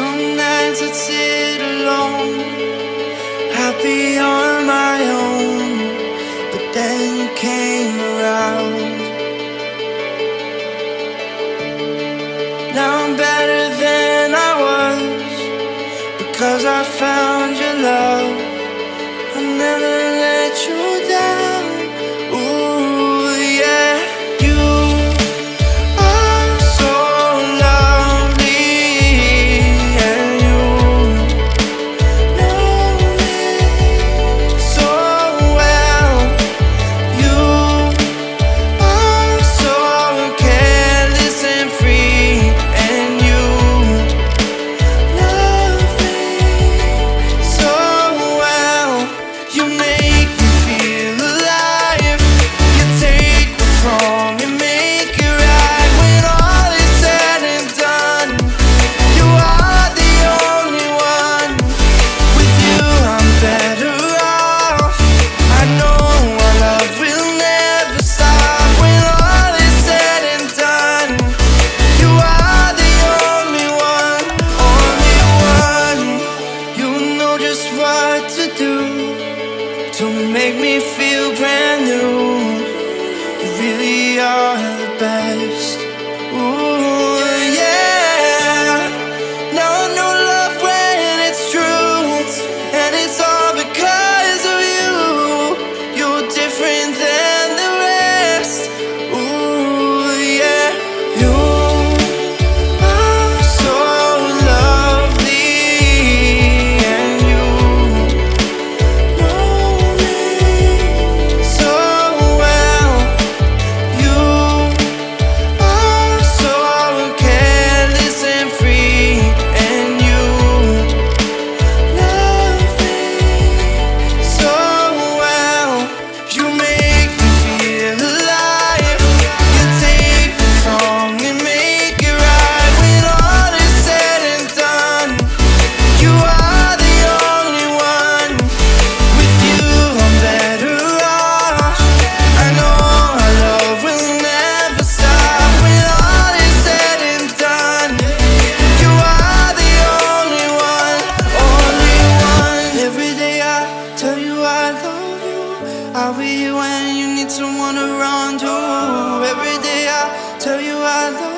Some nights I'd sit alone, happy on my own. But then you came around. Now I'm better than I was because I found. brand new. You really are I'll be when you need someone around run to. Every day I tell you I love you.